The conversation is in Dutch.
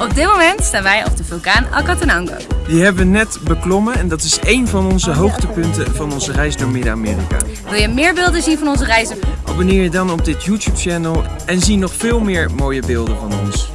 Op dit moment staan wij op de vulkaan Acatenango. Die hebben we net beklommen en dat is één van onze hoogtepunten van onze reis door Midden-Amerika. Wil je meer beelden zien van onze reizen? Abonneer je dan op dit YouTube channel en zie nog veel meer mooie beelden van ons.